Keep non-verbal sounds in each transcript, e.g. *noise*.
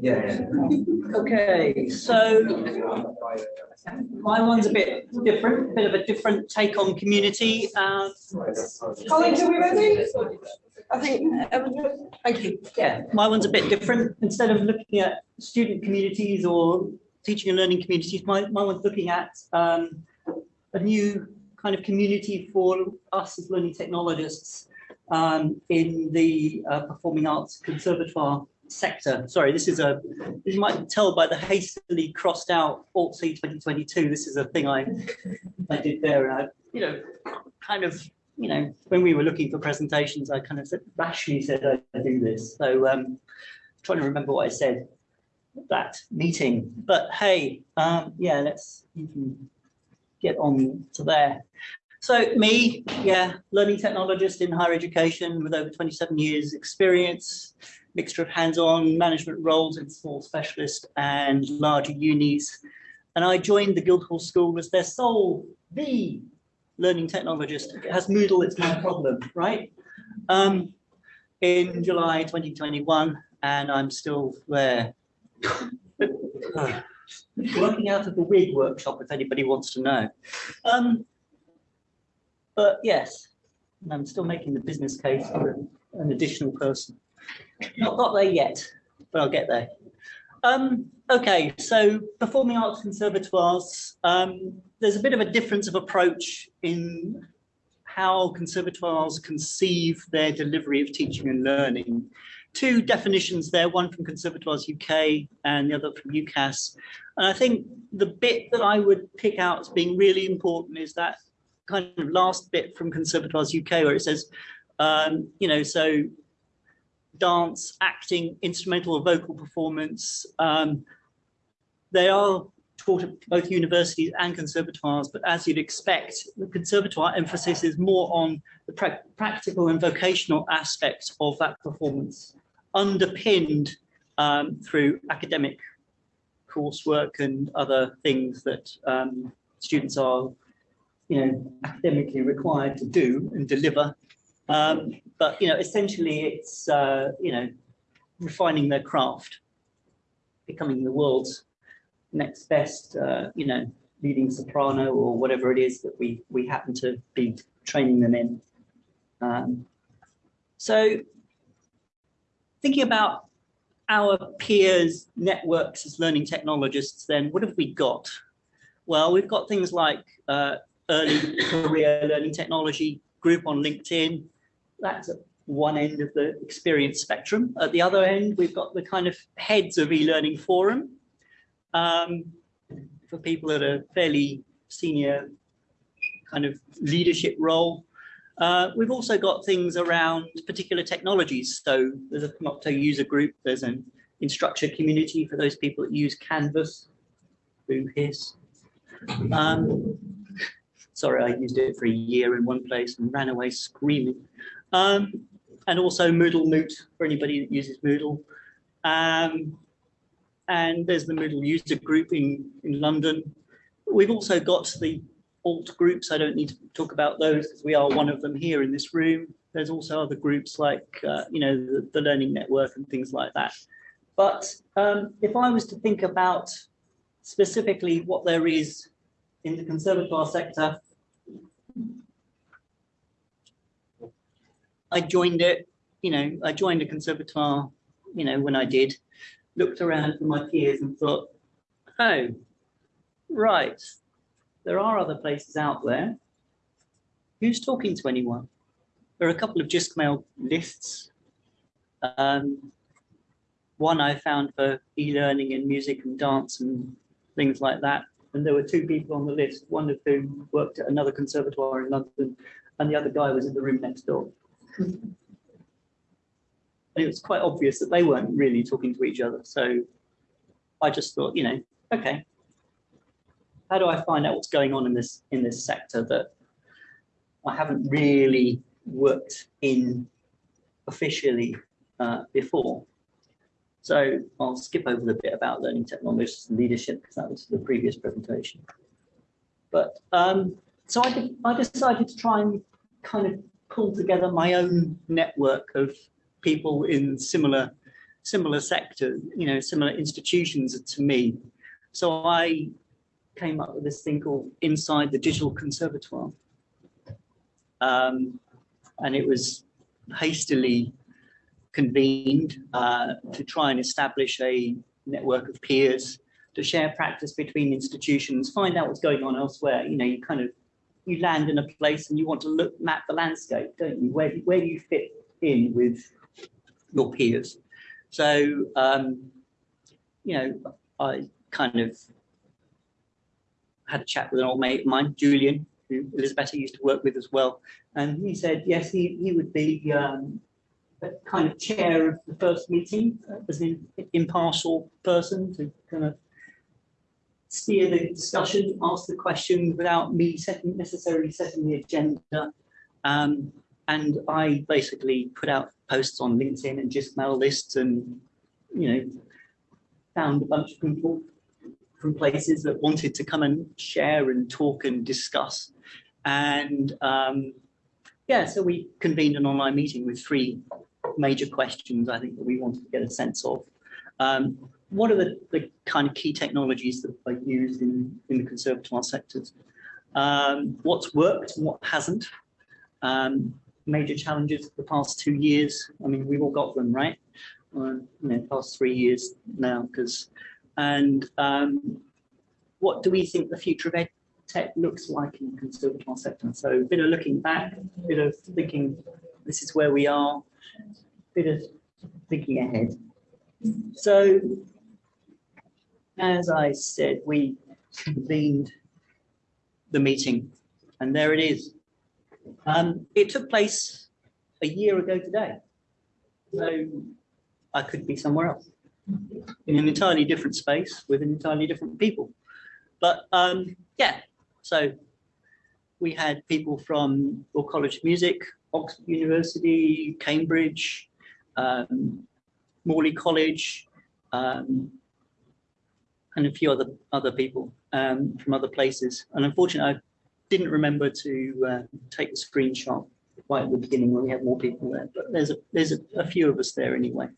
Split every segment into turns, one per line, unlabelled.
Yeah.
Okay, so my one's a bit different, a bit of a different take on community. Um,
Colleagues, are we ready? I think, everyone- thank you.
yeah, my one's a bit different. Instead of looking at student communities or teaching and learning communities, my, my one's looking at um, a new kind of community for us as learning technologists um, in the uh, performing arts conservatoire sector. Sorry, this is a, you might tell by the hastily crossed out Alt C 2022, this is a thing I, I did there and I, you know, kind of, you know, when we were looking for presentations, I kind of said, rationally said I do this. So um, trying to remember what I said that meeting, but hey, um, yeah, let's get on to there. So me, yeah, learning technologist in higher education with over 27 years experience, mixture of hands-on management roles in small specialist and larger unis. And I joined the Guildhall School as their sole, the learning technologist. It has Moodle, it's my problem, right? Um, in July 2021, and I'm still there. *laughs* Working out of the wig workshop, if anybody wants to know. Um, but yes, I'm still making the business case for an additional person. Not got there yet, but I'll get there. Um, okay, so performing arts conservatoires, um, there's a bit of a difference of approach in how conservatoires conceive their delivery of teaching and learning. Two definitions there, one from Conservatoires UK and the other from UCAS. And I think the bit that I would pick out as being really important is that kind of last bit from Conservatoires UK where it says, um, you know, so dance, acting, instrumental or vocal performance. Um, they are taught at both universities and conservatoires, but as you'd expect, the conservatoire emphasis is more on the pra practical and vocational aspects of that performance, underpinned um, through academic coursework and other things that um, students are you know, academically required to do and deliver. Um, but, you know, essentially it's, uh, you know, refining their craft, becoming the world's next best, uh, you know, leading soprano or whatever it is that we, we happen to be training them in. Um, so thinking about our peers networks as learning technologists, then what have we got? Well, we've got things like uh, early career learning technology group on LinkedIn. That's at one end of the experience spectrum. At the other end, we've got the kind of heads of e-learning forum um, for people at a fairly senior kind of leadership role. Uh, we've also got things around particular technologies. So there's a Panopto user group, there's an instructor community for those people that use Canvas, Boo Hiss. Um, sorry, I used it for a year in one place and ran away screaming. Um, and also Moodle Moot for anybody that uses Moodle. Um, and there's the Moodle user group in, in London. We've also got the alt groups. I don't need to talk about those because we are one of them here in this room. There's also other groups like, uh, you know, the, the, Learning Network and things like that. But um, if I was to think about specifically what there is in the conservatoire sector, I joined it, you know, I joined a conservatoire, you know, when I did, looked around for my peers and thought, oh, right, there are other places out there. Who's talking to anyone? There are a couple of JISCmail lists. Um, one I found for e-learning and music and dance and things like that. And there were two people on the list, one of whom worked at another conservatoire in London, and the other guy was in the room next door. It was quite obvious that they weren't really talking to each other. So I just thought, you know, okay, how do I find out what's going on in this in this sector that I haven't really worked in officially uh, before? So I'll skip over the bit about learning technologies and leadership because that was the previous presentation. But um, so I, I decided to try and kind of pull together my own network of people in similar similar sector, you know, similar institutions to me. So I came up with this thing called Inside the Digital Conservatoire. Um, and it was hastily convened uh, to try and establish a network of peers to share practice between institutions, find out what's going on elsewhere. You know, you kind of you land in a place and you want to look map the landscape, don't you? Where where do you fit in with your peers? So um, you know, I kind of had a chat with an old mate of mine, Julian, who Elizabeth used to work with as well, and he said yes, he he would be um, kind of chair of the first meeting as an impartial person to kind of steer the discussion, ask the questions without me setting necessarily setting the agenda. Um, and I basically put out posts on LinkedIn and just mail lists and, you know, found a bunch of people from places that wanted to come and share and talk and discuss. And um, yeah, so we convened an online meeting with three major questions I think that we wanted to get a sense of. Um, what are the, the kind of key technologies that are used in, in the conservatoire sectors? Um, what's worked and what hasn't? Um, major challenges of the past two years. I mean, we've all got them, right? Uh, you know, past three years now, because, and um, what do we think the future of ed tech looks like in the conservatoire sector? So a bit of looking back, a bit of thinking, this is where we are, a bit of thinking ahead. So as I said, we convened the meeting and there it is. Um, it took place a year ago today. So I could be somewhere else in an entirely different space with an entirely different people. But um, yeah, so we had people from Royal College of Music, Oxford University, Cambridge, um, Morley College, um, and a few other other people um, from other places. And unfortunately, I didn't remember to uh, take the screenshot right at the beginning when we had more people there. But there's a there's a, a few of us there anyway.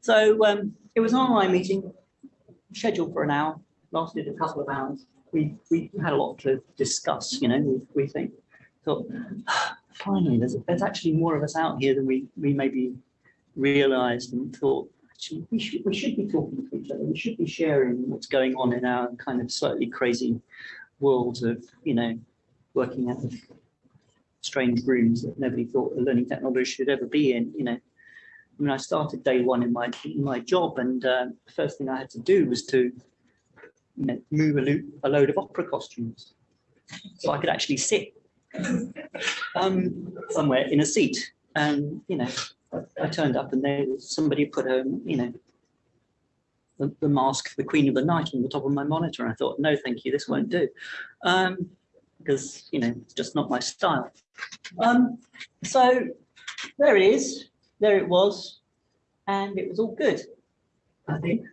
So um, it was an online meeting, scheduled for an hour, lasted a couple of hours. We we had a lot to discuss, you know. We, we think thought finally there's there's actually more of us out here than we we maybe realised and thought actually we should we should be talking to each other. We should be sharing what's going on in our kind of slightly crazy world of you know working out of strange rooms that nobody thought a learning technology should ever be in. You know, I mean, I started day one in my in my job, and uh, the first thing I had to do was to you know, move a, lo a load of opera costumes so I could actually sit um, somewhere in a seat. And you know, I turned up and there was somebody put a, you know, the, the mask, the Queen of the Night on the top of my monitor. And I thought, no, thank you, this won't do. Um, because, you know, it's just not my style. Um, so there it is, there it was, and it was all good, I think.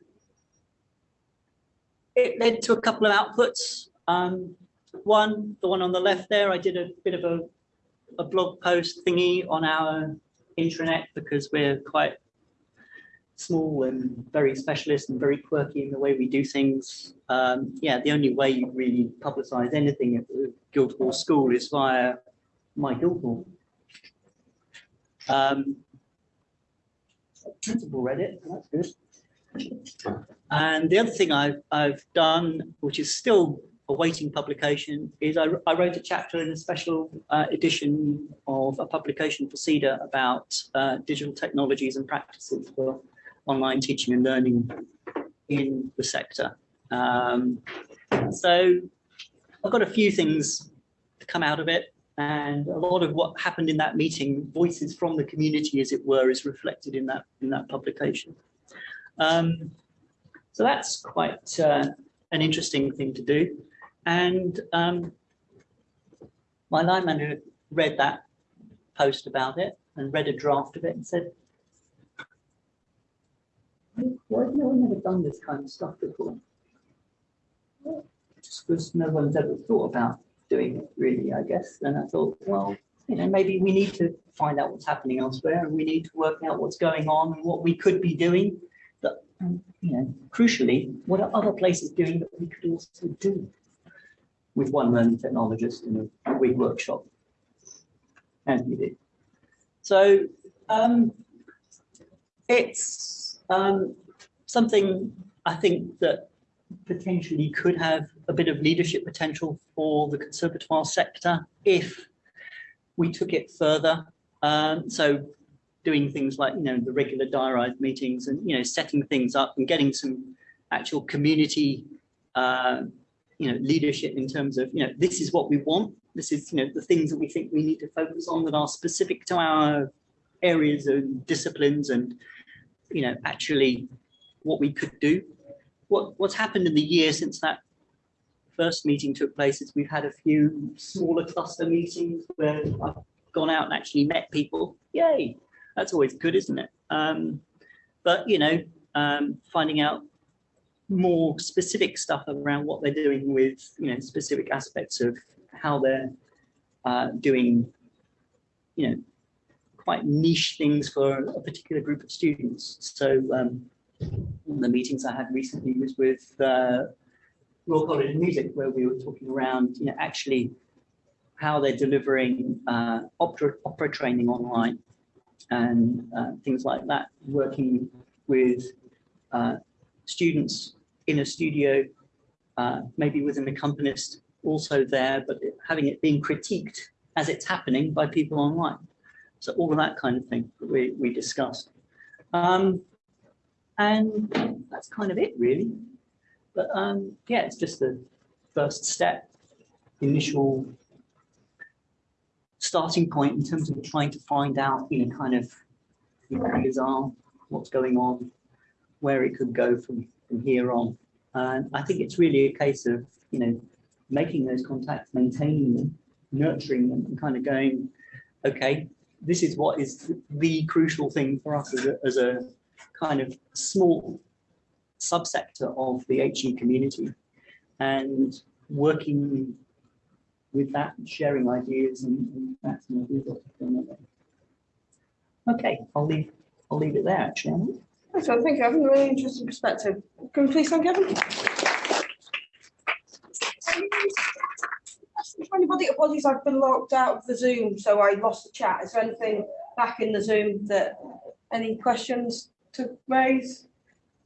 It led to a couple of outputs. Um, one, the one on the left there, I did a bit of a, a blog post thingy on our intranet because we're quite small and very specialist and very quirky in the way we do things. Um, yeah, the only way you really publicize anything at the Guildhall School is via my Guildhall. Um, principal read it, that's good. And the other thing I've, I've done, which is still awaiting publication is I, I, wrote a chapter in a special uh, edition of a publication for SEDA about uh, digital technologies and practices for online teaching and learning in the sector. Um, so I've got a few things to come out of it and a lot of what happened in that meeting, voices from the community as it were, is reflected in that, in that publication. Um, so that's quite uh, an interesting thing to do. And um, my line manager read that post about it and read a draft of it and said, why have no one ever done this kind of stuff before? Just because no one's ever thought about doing it really, I guess. And I thought, well, you know, maybe we need to find out what's happening elsewhere and we need to work out what's going on and what we could be doing. Um, you know, crucially, what are other places doing that we could also do with one learning technologist in a week workshop? And we did. So um, it's um, something I think that potentially could have a bit of leadership potential for the conservatoire sector if we took it further. Um, so doing things like, you know, the regular diarized meetings and, you know, setting things up and getting some actual community, uh, you know, leadership in terms of, you know, this is what we want. This is, you know, the things that we think we need to focus on that are specific to our areas and disciplines and, you know, actually what we could do. What, what's happened in the year since that first meeting took place is we've had a few smaller cluster meetings where I've gone out and actually met people. Yay, that's always good, isn't it? Um, but, you know, um, finding out more specific stuff around what they're doing with, you know, specific aspects of how they're uh, doing, you know, quite niche things for a particular group of students. So um, the meetings I had recently was with uh, Royal College of Music, where we were talking around, you know, actually how they're delivering uh, opera, opera training online and uh, things like that, working with uh, students in a studio, uh, maybe with an accompanist also there, but having it being critiqued as it's happening by people online. So all of that kind of thing we, we discussed. Um, and that's kind of it really. But um, yeah, it's just the first step, initial starting point in terms of trying to find out, you know, kind of who the are, what's going on, where it could go from, from here on. And I think it's really a case of, you know, making those contacts, maintaining them, nurturing them and kind of going, okay, this is what is the crucial thing for us as a, as a kind of small subsector of the HE community and working with that, sharing ideas and, and that's we've got. Okay, I'll leave, I'll leave it there actually. Emily.
So thank you, Evan, really interesting perspective. Can we please thank Evan? For anybody, apologies, I've been locked out of the Zoom, so I lost the chat. Is there anything back in the Zoom that, any questions to raise?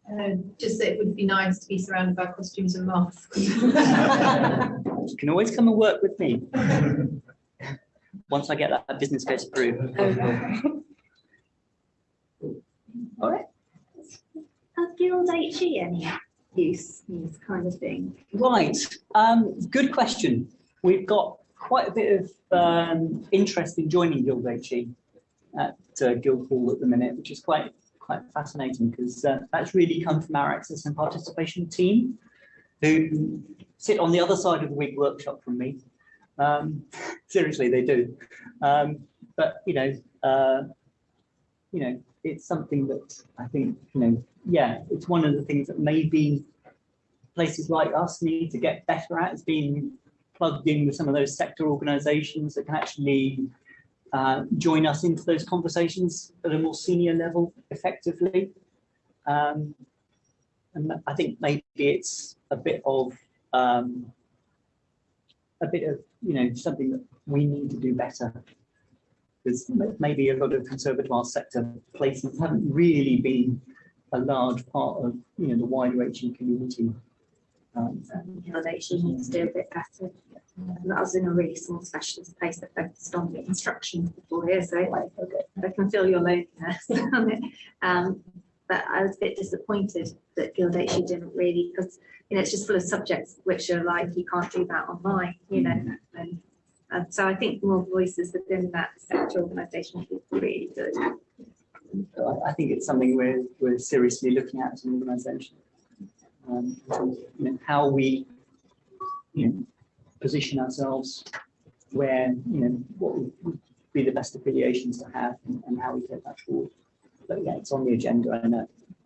Um, just that it would be nice to be surrounded by costumes and masks.
You can always come and work with me. Once I get that business case approved. All *laughs* right.
Has Any use in this kind of thing?
Right, um, good question. We've got quite a bit of um, interest in joining Guild HE at uh, Guildhall at the minute, which is quite quite fascinating because uh, that's really come from our access and participation team, who sit on the other side of the week workshop from me. Um, *laughs* seriously, they do. Um, but you know, uh, you know, it's something that I think you know, yeah, it's one of the things that maybe places like us need to get better at is being plugged in with some of those sector organizations that can actually uh, join us into those conversations at a more senior level effectively. Um, and I think maybe it's a bit of um, a bit of you know something that we need to do better because maybe a lot of conservatoire sector places haven't really been a large part of you know the wider HE community. Um,
HE needs to do a bit better. Um, I was in a really small specialist place that focused on the instruction before here, so
right, okay.
I can feel your loneliness on it. Um, but I was a bit disappointed that Guild HE didn't really, because, you know, it's just full of subjects which are like, you can't do that online, you know, and, and so I think more voices within that sector organisation would be really good.
I, think it's something we're, we're seriously looking at as an organisation. Um, you know, how we, you know, position ourselves, where, you know, what would be the best affiliations to have and, and how we take that forward. But yeah, it's on the agenda, I know.